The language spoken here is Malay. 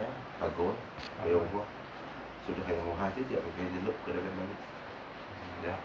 ya bagus ayo buat sudah kayak mau hati dia pergi dia look dalam balik ya